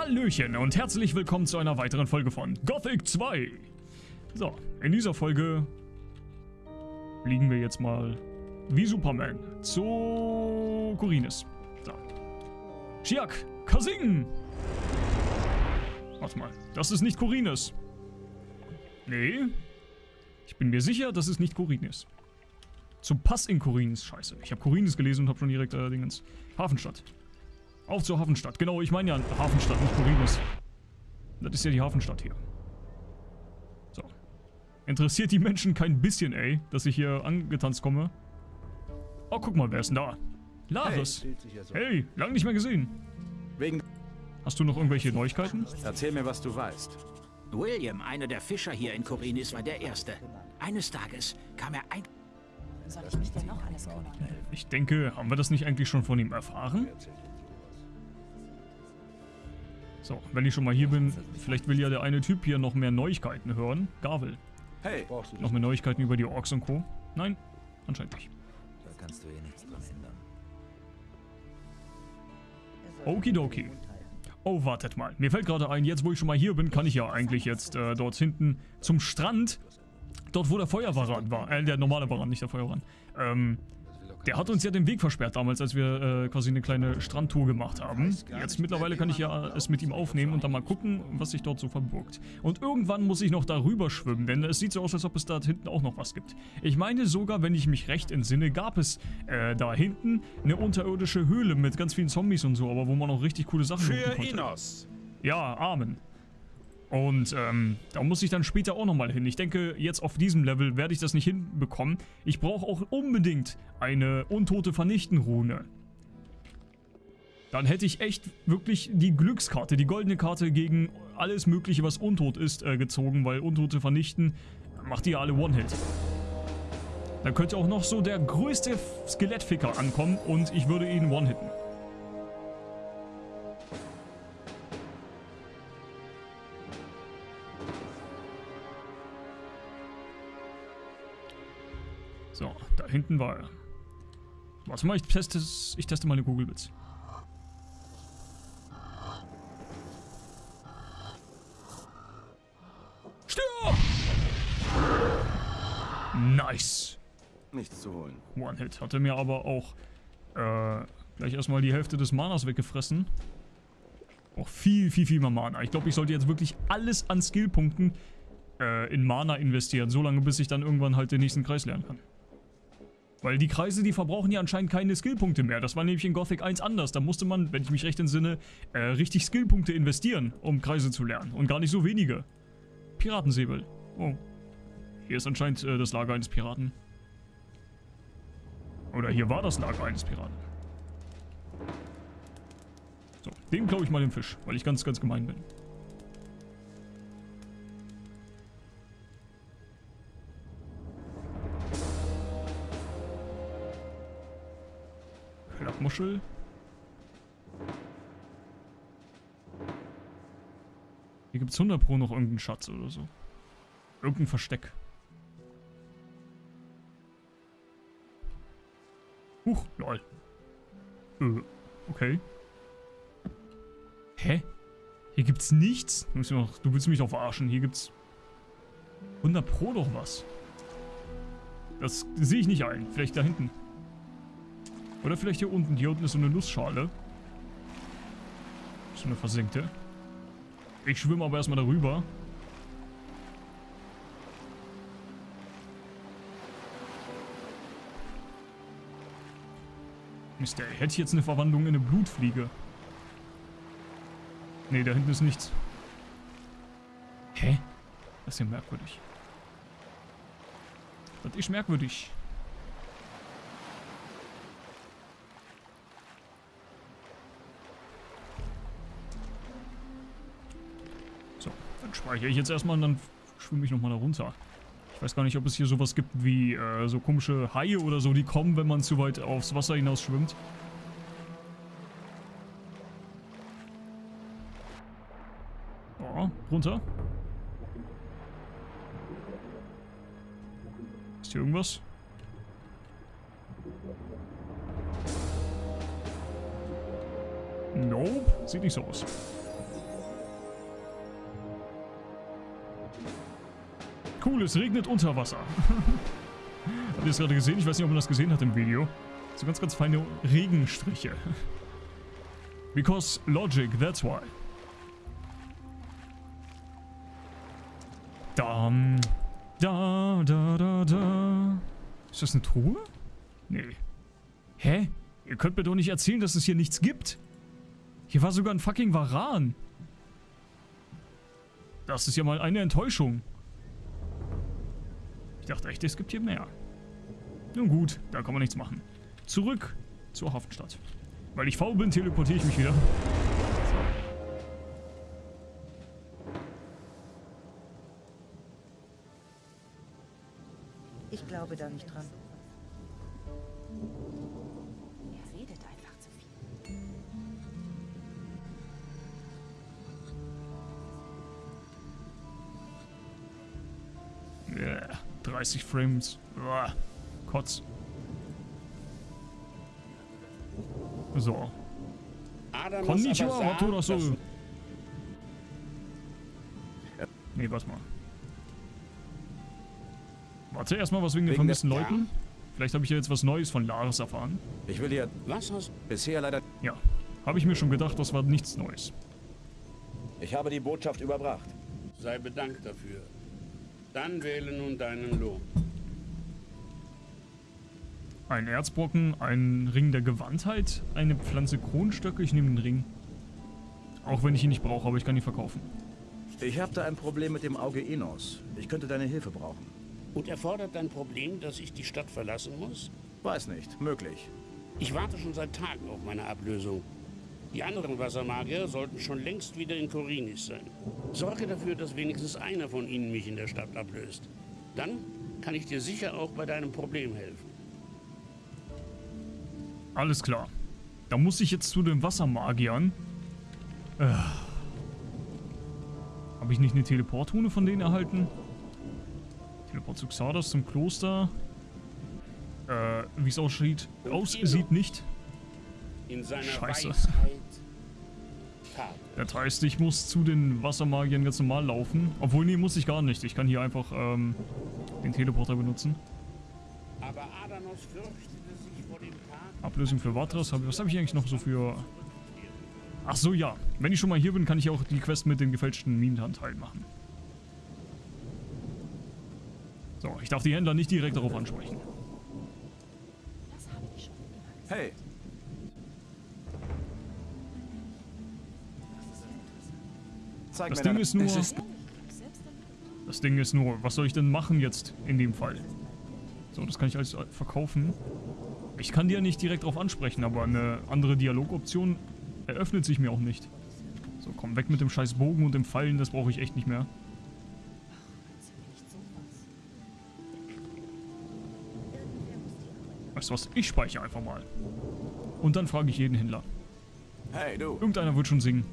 Hallöchen und herzlich willkommen zu einer weiteren Folge von Gothic 2. So, in dieser Folge fliegen wir jetzt mal wie Superman zu Kurines. So. Shiak, Kasing! Warte mal, das ist nicht Kurines. Nee. Ich bin mir sicher, das ist nicht Kurines. Zum Pass in Kurines. Scheiße. Ich habe Kurines gelesen und habe schon direkt äh. Hafenstadt. Auf zur Hafenstadt. Genau, ich meine ja Hafenstadt, nicht Kurines. Das ist ja die Hafenstadt hier. So. Interessiert die Menschen kein bisschen, ey, dass ich hier angetanzt komme. Oh, guck mal, wer ist denn da? Laris. Hey, hey lang nicht mehr gesehen. Wegen Hast du noch irgendwelche Neuigkeiten? Erzähl mir, was du weißt. William, einer der Fischer hier in Korinis, war der Erste. Eines Tages kam er ein... Soll ich mich denn noch alles kümmern? Ich denke, haben wir das nicht eigentlich schon von ihm erfahren? So, wenn ich schon mal hier bin, vielleicht will ja der eine Typ hier noch mehr Neuigkeiten hören. Gavel. Hey, Noch mehr Neuigkeiten über die Orks und Co. Nein, anscheinend nicht. Da kannst du eh nichts dran ändern. Okidoki. Oh, wartet mal. Mir fällt gerade ein, jetzt wo ich schon mal hier bin, kann ich ja eigentlich jetzt äh, dort hinten zum Strand. Dort, wo der Feuerwaran war. Äh, der normale Waran, nicht der Feuerwaran. Ähm, der hat uns ja den Weg versperrt damals, als wir äh, quasi eine kleine Strandtour gemacht haben. Jetzt mittlerweile kann ich ja es mit ihm aufnehmen und dann mal gucken, was sich dort so verbirgt. Und irgendwann muss ich noch darüber schwimmen, denn es sieht so aus, als ob es da hinten auch noch was gibt. Ich meine sogar, wenn ich mich recht entsinne, gab es äh, da hinten eine unterirdische Höhle mit ganz vielen Zombies und so, aber wo man auch richtig coole Sachen für konnte. Inos. Ja, Amen. Und ähm, da muss ich dann später auch nochmal hin. Ich denke, jetzt auf diesem Level werde ich das nicht hinbekommen. Ich brauche auch unbedingt eine untote Vernichten-Rune. Dann hätte ich echt wirklich die Glückskarte, die goldene Karte gegen alles mögliche, was untot ist, äh, gezogen, weil Untote vernichten macht die ja alle One-Hit. Dann könnte auch noch so der größte Skelettficker ankommen und ich würde ihn One-Hitten. Hinten war er. Warte mal, ich teste, es- ich teste mal eine Google-Bits. Stirb! Nice. Nichts zu holen. One-Hit. Hatte mir aber auch äh, gleich erstmal die Hälfte des Manas weggefressen. Auch viel, viel, viel mehr Mana. Ich glaube, ich sollte jetzt wirklich alles an Skillpunkten äh, in Mana investieren. So lange, bis ich dann irgendwann halt den nächsten Kreis lernen kann. Weil die Kreise, die verbrauchen ja anscheinend keine Skillpunkte mehr. Das war nämlich in Gothic 1 anders. Da musste man, wenn ich mich recht entsinne, äh, richtig Skillpunkte investieren, um Kreise zu lernen. Und gar nicht so wenige. Piratensäbel. Oh. Hier ist anscheinend äh, das Lager eines Piraten. Oder hier war das Lager eines Piraten. So, dem klaue ich mal den Fisch, weil ich ganz, ganz gemein bin. Klappmuschel. Hier gibt es 100 Pro noch irgendeinen Schatz oder so. Irgendein Versteck. Huch, lol. Äh, okay. Hä? Hier gibt's nichts? Du willst mich doch verarschen. Hier gibt's 100 Pro doch was. Das sehe ich nicht ein. Vielleicht da hinten. Oder vielleicht hier unten. Hier unten ist so eine Nussschale. So eine versenkte. Ich schwimme aber erstmal darüber. Mist, ey. Hätte jetzt eine Verwandlung in eine Blutfliege? Nee, da hinten ist nichts. Hä? Das ist ja merkwürdig. Das ist merkwürdig. Dann speichere ich jetzt erstmal und dann schwimme ich nochmal da runter. Ich weiß gar nicht, ob es hier sowas gibt wie äh, so komische Haie oder so, die kommen, wenn man zu weit aufs Wasser hinaus schwimmt. Oh, runter. Ist hier irgendwas? Nope, sieht nicht so aus. Cool, es regnet unter Wasser. Habt ihr es gerade gesehen? Ich weiß nicht, ob man das gesehen hat im Video. So ganz, ganz feine Regenstriche. Because logic, that's why. Dam, da, da, da, da. Ist das eine Truhe? Nee. Hä? Ihr könnt mir doch nicht erzählen, dass es hier nichts gibt. Hier war sogar ein fucking Varan. Das ist ja mal eine Enttäuschung. Ich dachte echt, es gibt hier mehr. Nun gut, da kann man nichts machen. Zurück zur Hafenstadt. Weil ich faul bin, teleportiere ich mich wieder. Ich glaube da nicht dran. 30 Frames. Uah, Kotz. So. Adamus Konnichiwa, dass- Nee, warte mal. Warte erstmal was wegen den Wegen der- vermissten Ja. Leuten. Vielleicht habe ich ja jetzt was Neues von Laris erfahren. Ich will dir Was hast bisher leider... Ja, habe ich mir schon gedacht, das war nichts Neues. Ich habe die Botschaft überbracht. Sei bedankt dafür. Dann wähle nun deinen Lohn. Ein Erzbrocken, ein Ring der Gewandtheit, eine Pflanze Kronenstöcke. Ich nehme den Ring. Auch wenn ich ihn nicht brauche, aber ich kann ihn verkaufen. Ich habe da ein Problem mit dem Auge Enos. Ich könnte deine Hilfe brauchen. Und erfordert dein Problem, dass ich die Stadt verlassen muss? Weiß nicht. Möglich. Ich warte schon seit Tagen auf meine Ablösung. Die anderen Wassermagier sollten schon längst wieder in Korinis sein. Sorge dafür, dass wenigstens einer von ihnen mich in der Stadt ablöst. Dann kann ich dir sicher auch bei deinem Problem helfen. Alles klar. Da muss ich jetzt zu den Wassermagiern. Äh. Habe ich nicht eine Teleportrune von denen erhalten? Teleport zu Xardas zum Kloster. Äh, wie es aussieht. Aussieht nicht. In seiner Scheiße. Weisheit. Das heißt, ich muss zu den Wassermagiern ganz normal laufen. Obwohl, nee, muss ich gar nicht. Ich kann hier einfach ähm, den Teleporter benutzen. Aber Adanos fürchtete sich vor dem Tag. Ablösung für Vatras. Hab, was habe ich eigentlich noch so für... Ach so, ja. Wenn ich schon mal hier bin, kann ich auch die Quest mit dem gefälschten Minenanteil machen. So, ich darf die Händler nicht direkt darauf ansprechen. Das habe ich schon immer gesagt. Hey, zeig Das mir Ding ist nur... Damit Das Ding ist nur, was soll ich denn machen jetzt in dem Fall? So, das kann ich alles verkaufen. Ich kann die ja nicht direkt drauf ansprechen, aber eine andere Dialogoption eröffnet sich mir auch nicht. So, komm, weg mit dem scheiß Bogen und dem Fallen, das brauche ich echt nicht mehr. nicht sowas. Weißt du was, ich speichere einfach mal. Und dann frage ich jeden Händler. Hey, du. Irgendeiner wird schon singen.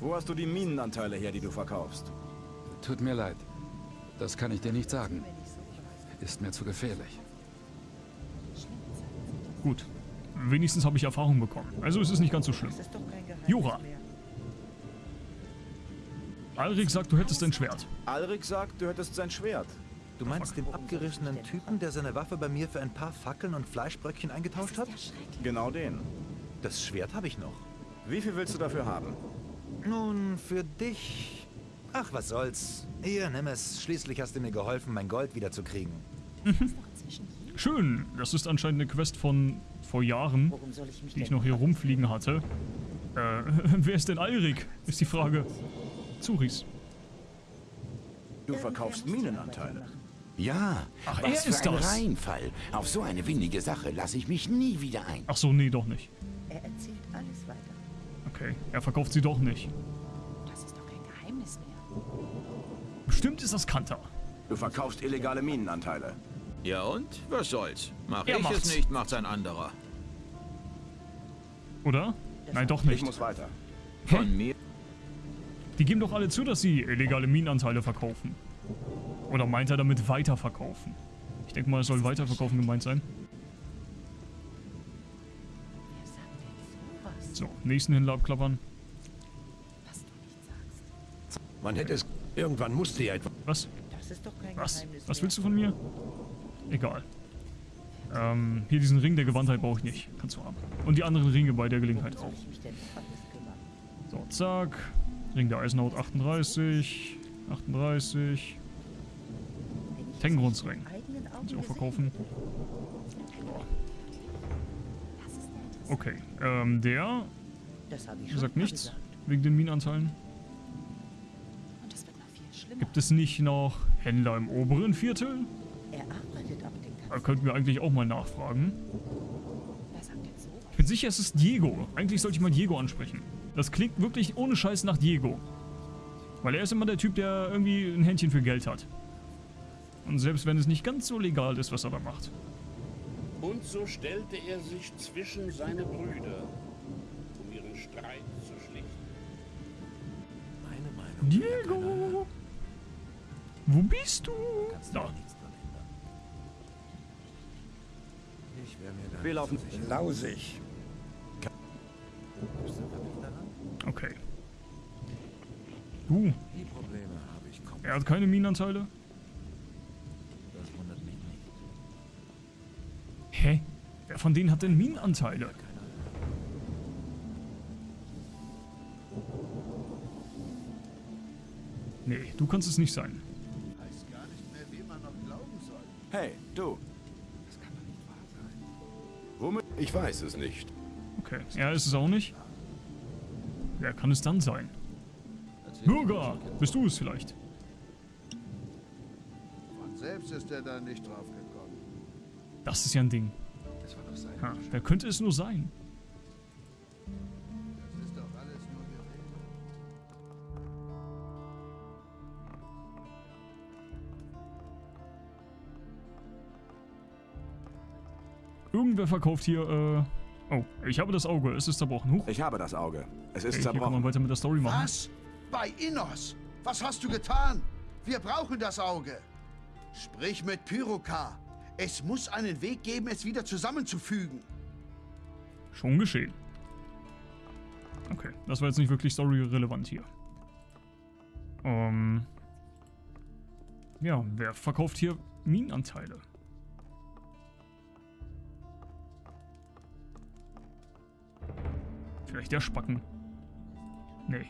Wo hast du die Minenanteile her, die du verkaufst? Tut mir leid. Das kann ich dir nicht sagen. Ist mir zu gefährlich. Gut. Wenigstens habe ich Erfahrung bekommen. Also es ist nicht ganz so schlimm. Jura. Alrik sagt, du hättest ein Schwert. Alrik sagt, du hättest sein Schwert. Du meinst den abgerissenen Typen, der seine Waffe bei mir für ein paar Fackeln und Fleischbröckchen eingetauscht hat? Genau den. Das Schwert habe ich noch. Wie viel willst du dafür haben? Nun, für dich... Ach, was soll's. Hier, nimm es. Schließlich hast du mir geholfen, mein Gold wiederzukriegen. Hier. Schön. Das ist anscheinend eine Quest von vor Jahren, ich mich die ich noch hier rumfliegen hatte. Äh, wer ist denn Alrik? Ist die Frage. Zuris. Du verkaufst Minenanteile. Ja, Ach, was er ist für ein das. Reinfall. Auf so eine windige Sache lasse ich mich nie wieder ein. Ach so, nee, doch nicht. Er erzählt alles weiter. Okay, er verkauft sie doch nicht. Das ist doch kein Geheimnis mehr. Bestimmt ist das Kanter. Du verkaufst illegale Minenanteile. Ja und? Was soll's? Mach Er ich macht's. es nicht, macht's ein anderer. Oder? Nein, doch Ich nicht. muss weiter. Von mir Die geben doch alle zu, dass sie illegale Minenanteile verkaufen. Oder meint er damit weiterverkaufen? Ich denke mal, es soll weiterverkaufen gemeint sein. So, nächsten Händler abklappern. Was du nicht sagst. Man hätte es. Irgendwann musste ja etwas. Was? Das Das ist doch kein Was? Geheimnis Was willst du von mir? Egal. Ähm, hier diesen Ring der Gewandtheit brauche ich nicht. Kannst du haben. Und die anderen Ringe bei der Gelegenheit auch. So, zack. Ring der Eisenhaut 38. 38. Wenn ich es Tengrundsring. mit eigenen Augen Kannst du auch gesehen verkaufen. Okay. Ähm, der sagt nichts. gesagt. Wegen den Minenanteilen. Und es wird noch viel schlimmer. Gibt es nicht noch Händler im oberen Viertel? Er Da könnten wir eigentlich auch mal nachfragen. Ich bin sicher, es ist Diego. Eigentlich sollte ich mal Diego ansprechen. Das klingt wirklich ohne Scheiß nach Diego. Weil er ist immer der Typ, der irgendwie ein Händchen für Geld hat. Und selbst wenn es nicht ganz so legal ist, was er da macht. Und so stellte er sich zwischen seine Brüder, um ihren Streit zu schlichten. Meine Meinung. Diego! Wo bist du? Kannst du Da. ja nichts dran ändern. Ich wäre mir da Wir laufen so sicher. lausig. Okay. Du, Die Probleme habe ich er hat keine Minenanteile? Wer von denen hat denn Minenanteile? Nee, du kannst es nicht sein. Hey, du. Das kann doch nicht wahr sein. Womit? Ich weiß es nicht. Okay, er ist es auch nicht. Wer kann es dann sein? Bürger! Bist du es vielleicht? Von selbst ist er da nicht drauf gekommen. Das ist ja ein Ding. Das war doch sein. Ha, wer könnte es nur sein? Das ist doch alles nur Gerede. Irgendwer verkauft hier, äh... Oh, ich habe das Auge. Es ist zerbrochen. Huch. Ich habe das Auge. Es ist Okay, hier kann man zerbrochen. weiter mit der Story machen. Was? Bei Innos? Was hast du getan? Wir brauchen das Auge. Sprich mit Pyrokar. Es muss einen Weg geben, es wieder zusammenzufügen. Schon geschehen. Okay, das war jetzt nicht wirklich story-relevant hier. Ähm... Ja, wer verkauft hier Minenanteile? Vielleicht der Spacken. Nee.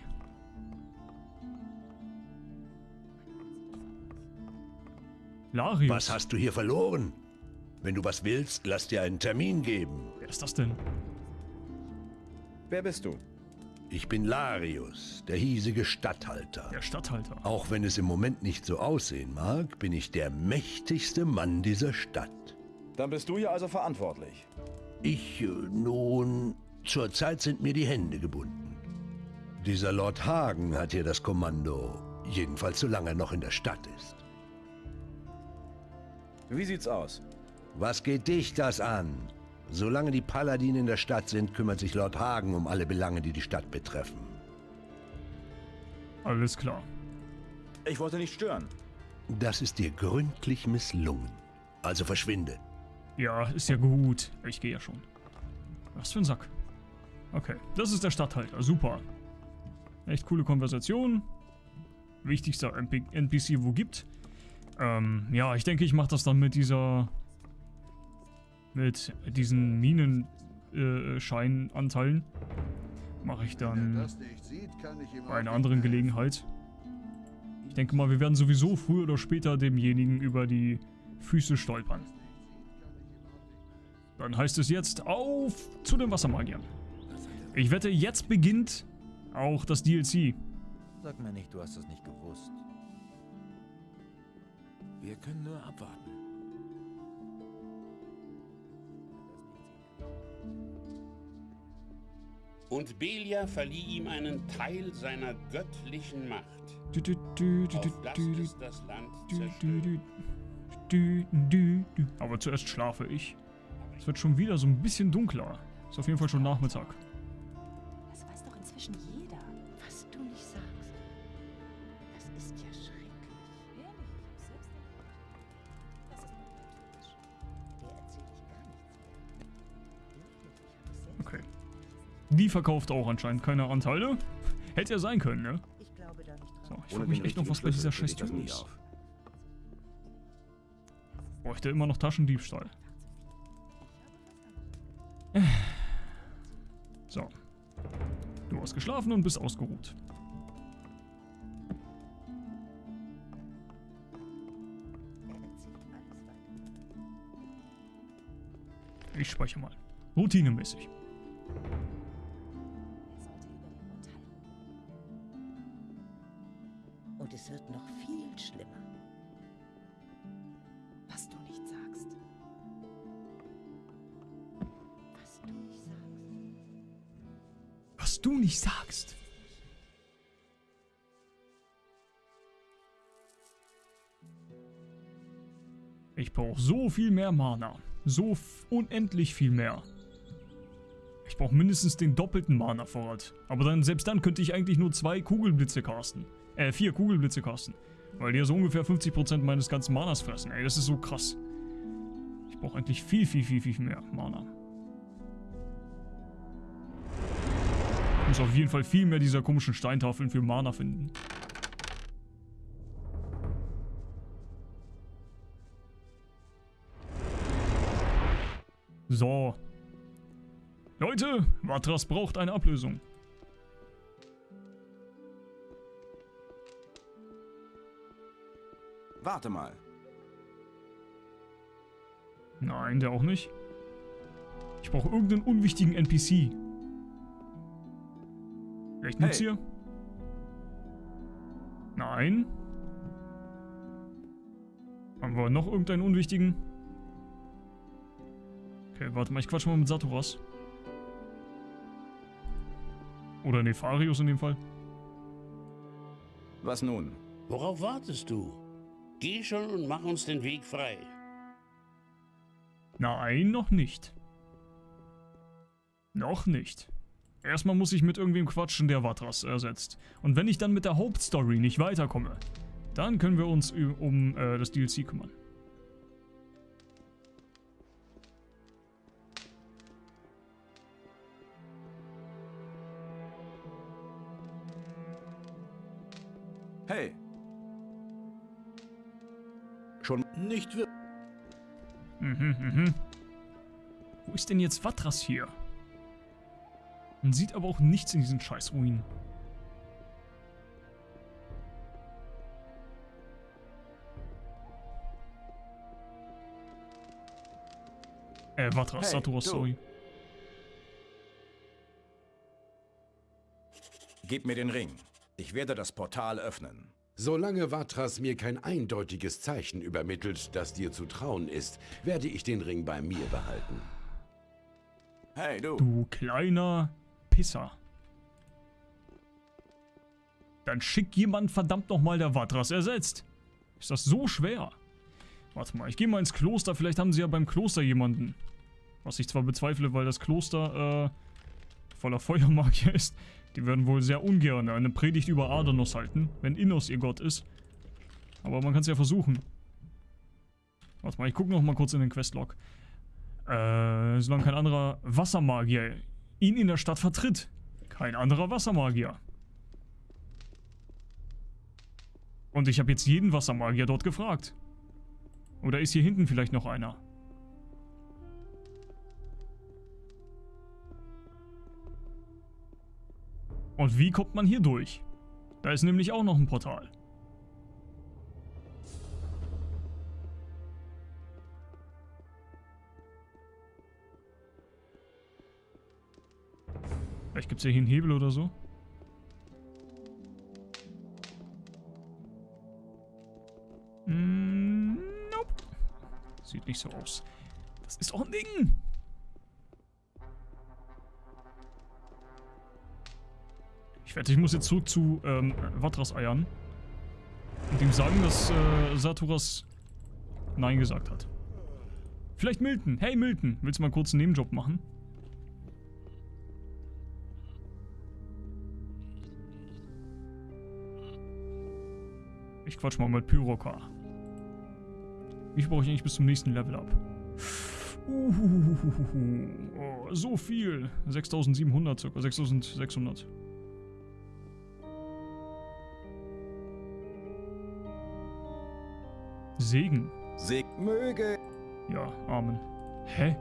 Larius. Was hast du hier verloren? Wenn du was willst, lass dir einen Termin geben. Wer ist das denn? Wer bist du? Ich bin Larius, der hiesige Statthalter. Der Statthalter. Auch wenn es im Moment nicht so aussehen mag, bin ich der mächtigste Mann dieser Stadt. Dann bist du hier also verantwortlich. Ich, äh, nun, zurzeit sind mir die Hände gebunden. Dieser Lord Hagen hat hier das Kommando, jedenfalls solange er noch in der Stadt ist. Wie sieht's aus? Was geht dich das an? Solange die Paladine in der Stadt sind, kümmert sich Lord Hagen um alle Belange, die die Stadt betreffen. Alles klar. Ich wollte nicht stören. Das ist dir gründlich misslungen. Also verschwinde. Ja, ist ja gut. Ich gehe ja schon. Was für ein Sack. Okay, das ist der Stadthalter. Super. Echt coole Konversation. Wichtigster NPC, wo gibt. Ähm, ja, ich denke, ich mache das dann mit dieser... Mit diesen Minenscheinanteilen. mache ich Wenn er dann sieht, kann ich bei einer anderen helfen. Gelegenheit. Ich denke mal, wir werden sowieso früher oder später demjenigen über die Füße stolpern. Dann heißt es jetzt auf zu den Wassermagiern. Ich wette, jetzt beginnt auch das DLC. Sag mir nicht, du hast das nicht gewusst. Wir können nur abwarten. Und Belia verlieh ihm einen Teil seiner göttlichen Macht. Du, du, du, du, Auf das du, du, es das Land du, du, zerstört. du, du, du, du. Aber zuerst schlafe ich. Es wird schon wieder so ein bisschen dunkler. Ist auf jeden Fall schon Nachmittag. Das weiß doch inzwischen jeder. Was du nicht sagst. Das ist ja schrecklich. Die verkauft auch anscheinend keine Anteile. Hätte ja sein können, ne? Ich glaube da nicht So, dran. ich frage mich echt noch, was bei dieser scheiß Tür ist. Bräuchte immer noch Taschendiebstahl. So. Du hast geschlafen und bist ausgeruht. Ich speichere mal. Routinemäßig. Und es wird noch viel schlimmer. Was du nicht sagst. Was du nicht sagst. Was du nicht sagst. Ich brauche so viel mehr Mana. So unendlich viel mehr. Ich brauche mindestens den doppelten Mana-Vorrat. Aber dann, selbst dann könnte ich eigentlich nur zwei Kugelblitze casten. Äh, vier Kugelblitze casten. Weil die ja so ungefähr 50% meines ganzen Manas fressen. Ey, das ist so krass. Ich brauche eigentlich viel, viel, viel, viel mehr Mana. Ich muss auf jeden Fall viel mehr dieser komischen Steintafeln für Mana finden. So. Leute, Vatras braucht eine Ablösung. Warte mal. Nein, der auch nicht. Ich brauche irgendeinen unwichtigen NPC. Vielleicht nutzt Hey. hier? Nein. Haben wir noch irgendeinen unwichtigen? Okay, warte mal, ich quatsch mal mit Saturas. Oder Nefarius in dem Fall. Was nun? Worauf wartest du? Geh schon und mach uns den Weg frei. Nein, noch nicht. Noch nicht. Erstmal muss ich mit irgendwem quatschen, der Vatras ersetzt. Und wenn ich dann mit der Hauptstory nicht weiterkomme, dann können wir uns um äh, das DLC kümmern. Nicht wirklich. Mhm, mhm. Wo ist denn jetzt Vatras hier? Man sieht aber auch nichts in diesen Scheißruinen. Äh, Vatras, Hey, Saturas, sorry. Gib mir den Ring. Ich werde das Portal öffnen. Solange Vatras mir kein eindeutiges Zeichen übermittelt, das dir zu trauen ist, werde ich den Ring bei mir behalten. Hey, du. Du kleiner Pisser. Dann schick jemand verdammt nochmal der Vatras ersetzt. Ist das so schwer? Warte mal, ich gehe mal ins Kloster. Vielleicht haben sie ja beim Kloster jemanden. Was ich zwar bezweifle, weil das Kloster äh, voller Feuermagier ist. Die werden wohl sehr ungern eine Predigt über Adonos halten, wenn Innos ihr Gott ist. Aber man kann es ja versuchen. Warte mal, ich gucke noch mal kurz in den Questlog. Äh, solange kein anderer Wassermagier ihn in der Stadt vertritt. Kein anderer Wassermagier. Und ich habe jetzt jeden Wassermagier dort gefragt. Oder ist hier hinten vielleicht noch einer? Und wie kommt man hier durch? Da ist nämlich auch noch ein Portal. Vielleicht gibt es hier einen Hebel oder so. Mm, nope. Sieht nicht so aus. Das ist doch ein Ding. Ich wette, ich muss jetzt zurück zu ähm, Vatras Eiern. Und ihm sagen, dass äh, Saturas Nein gesagt hat. Vielleicht Milton. Hey Milton, willst du mal kurz einen Nebenjob machen? Ich quatsch mal mit Pyroka. Wie brauche ich eigentlich bis zum nächsten Level ab? Uhuhuhuhu. Oh, so viel. 6700 circa. 6600. Segen. Seg möge. Ja, Amen. Hä?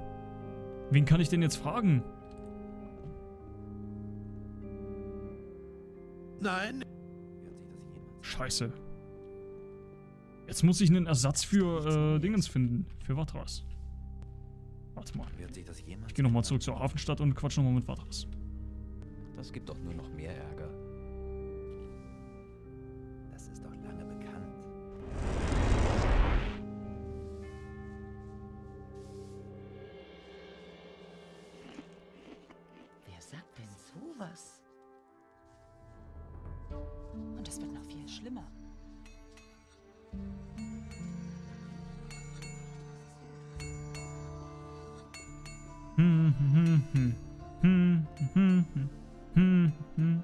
Wen kann ich denn jetzt fragen? Nein. Scheiße. Jetzt muss ich einen Ersatz für äh, Dingens finden. Für Vatras. Warte mal. Wird sich das jemals Ich gehe nochmal zurück zur Hafenstadt und quatsch nochmal mit Vatras. Das gibt doch nur noch mehr Ärger. Es wird noch viel schlimmer. Hm, hm, hm, hm, hm, hm, hm, hm.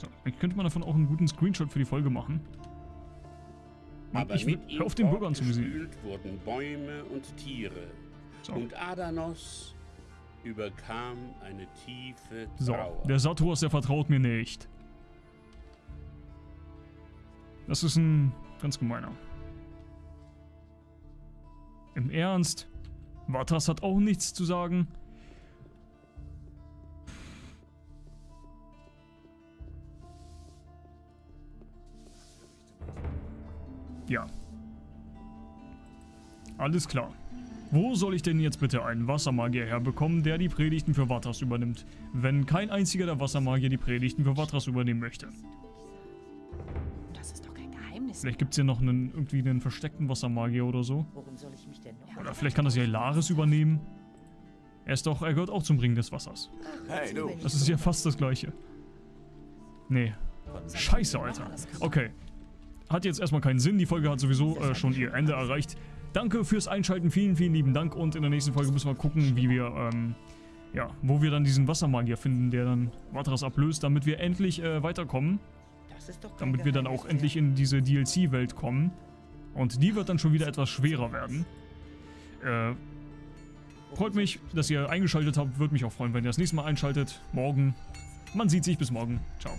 So, ich könnte man davon auch einen guten Screenshot für die Folge machen. Mann, Aber ich will, mit ihm hör auf den Bürgern zu wurden Bäume und Tiere. So. Und Adanos überkam eine tiefe So, Trauer. der Saturas, der vertraut mir nicht. Das ist ein ganz gemeiner. Im Ernst? Vatras hat auch nichts zu sagen. Ja. Alles klar. Wo soll ich denn jetzt bitte einen Wassermagier herbekommen, der die Predigten für Vatras übernimmt, wenn kein einziger der Wassermagier die Predigten für Vatras übernehmen möchte? Vielleicht gibt es hier noch einen, irgendwie einen versteckten Wassermagier oder so. Worum soll ich mich denn noch? Oder vielleicht kann das ja Ilaris übernehmen. Er ist doch, er gehört auch zum Ring des Wassers. Hey, du. Das ist ja fast das gleiche. Nee. Scheiße, Alter. Okay. Hat jetzt erstmal keinen Sinn. Die Folge hat sowieso äh, schon ihr Ende erreicht. Danke fürs Einschalten. Vielen, vielen lieben Dank. Und in der nächsten Folge müssen wir gucken, wie wir, ähm, ja, wo wir dann diesen Wassermagier finden, der dann Vatras ablöst, damit wir endlich äh, weiterkommen. Damit wir dann auch endlich in diese DLC-Welt kommen. Und die wird dann schon wieder etwas schwerer werden. Äh, freut mich, dass ihr eingeschaltet habt. Würde mich auch freuen, wenn ihr das nächste Mal einschaltet. Morgen. Man sieht sich. Bis morgen. Ciao.